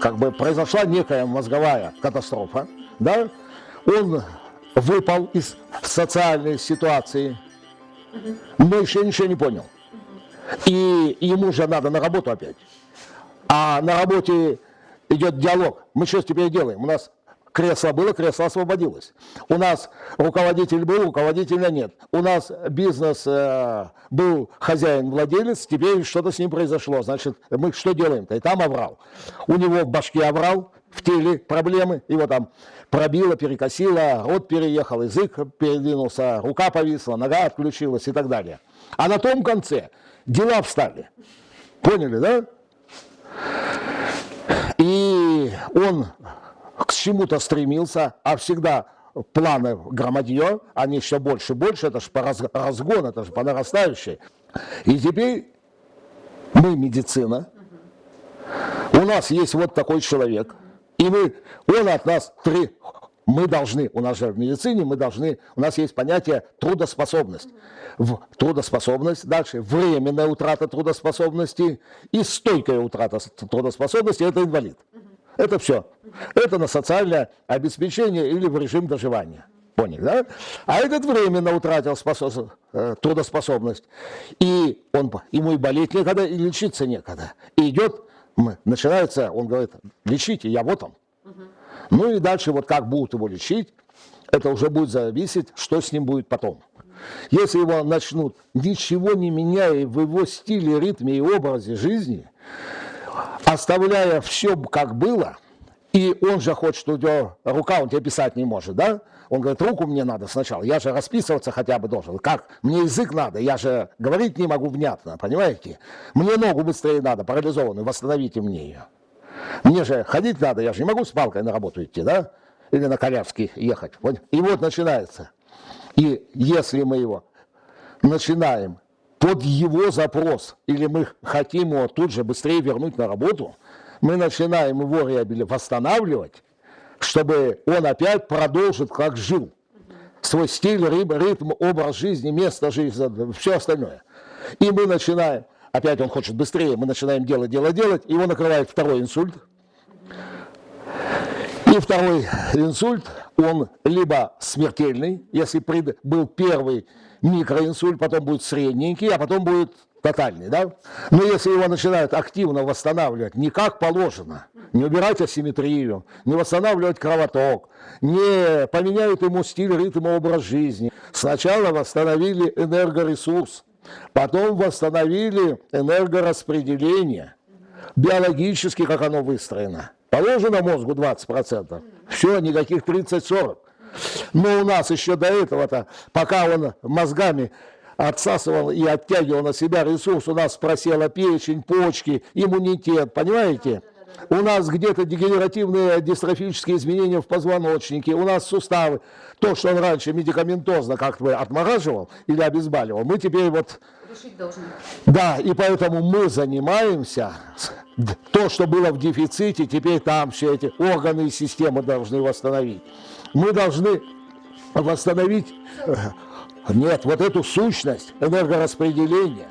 как бы произошла некая мозговая катастрофа, да, он выпал из социальной ситуации, но еще ничего не понял. И ему же надо на работу опять. А на работе идет диалог. Мы что теперь делаем? У нас кресло было, кресло освободилось. У нас руководитель был, руководителя нет. У нас бизнес э, был хозяин-владелец, теперь что-то с ним произошло. Значит, мы что делаем-то? И там оврал. У него в башке оврал, в теле проблемы, его там пробило, перекосило, рот переехал, язык передвинулся, рука повисла, нога отключилась и так далее. А на том конце дела встали. Поняли, да? И он к чему-то стремился, а всегда планы громадье, они все больше и больше, это же по разгон, это же по нарастающей. И теперь мы медицина, у нас есть вот такой человек, и мы, он от нас три, мы должны, у нас же в медицине, мы должны, у нас есть понятие трудоспособность. В трудоспособность, дальше временная утрата трудоспособности и стойкая утрата трудоспособности – это инвалид. Это все. Это на социальное обеспечение или в режим доживания. Поняли, да? А этот временно утратил способ, э, трудоспособность. И он, ему и болеть некогда, и лечиться некогда. И идет, начинается, он говорит, лечите, я вот он. Ну и дальше вот как будут его лечить, это уже будет зависеть, что с ним будет потом. Если его начнут, ничего не меняя в его стиле, ритме и образе жизни, оставляя все как было, и он же хочет, у него рука, он тебе писать не может, да? Он говорит, руку мне надо сначала, я же расписываться хотя бы должен. Как? Мне язык надо, я же говорить не могу внятно, понимаете? Мне ногу быстрее надо, парализованную, восстановите мне ее. Мне же ходить надо, я же не могу с палкой на работу идти, да? Или на коляске ехать. И вот начинается. И если мы его начинаем под его запрос, или мы хотим его тут же быстрее вернуть на работу, мы начинаем его реабилитировать, восстанавливать, чтобы он опять продолжил, как жил. Свой стиль, ритм, образ жизни, место жизни, все остальное. И мы начинаем, опять он хочет быстрее, мы начинаем делать, делать, делать, его накрывает второй инсульт. И второй инсульт, он либо смертельный, если был первый микроинсульт, потом будет средненький, а потом будет тотальный, да? Но если его начинают активно восстанавливать, не как положено, не убирать асимметрию, не восстанавливать кровоток, не поменяют ему стиль, ритм, образ жизни. Сначала восстановили энергоресурс, потом восстановили энергораспределение, биологически, как оно выстроено. Положено мозгу 20%, все, никаких 30-40. Но у нас еще до этого-то, пока он мозгами отсасывал и оттягивал на себя ресурс, у нас просела печень, почки, иммунитет, понимаете? У нас где-то дегенеративные дистрофические изменения в позвоночнике, у нас суставы. То, что он раньше медикаментозно как-то отмораживал или обезболивал, мы теперь вот... Решить должны. Да, и поэтому мы занимаемся, то, что было в дефиците, теперь там все эти органы и системы должны восстановить. Мы должны восстановить, э, нет, вот эту сущность энергораспределения,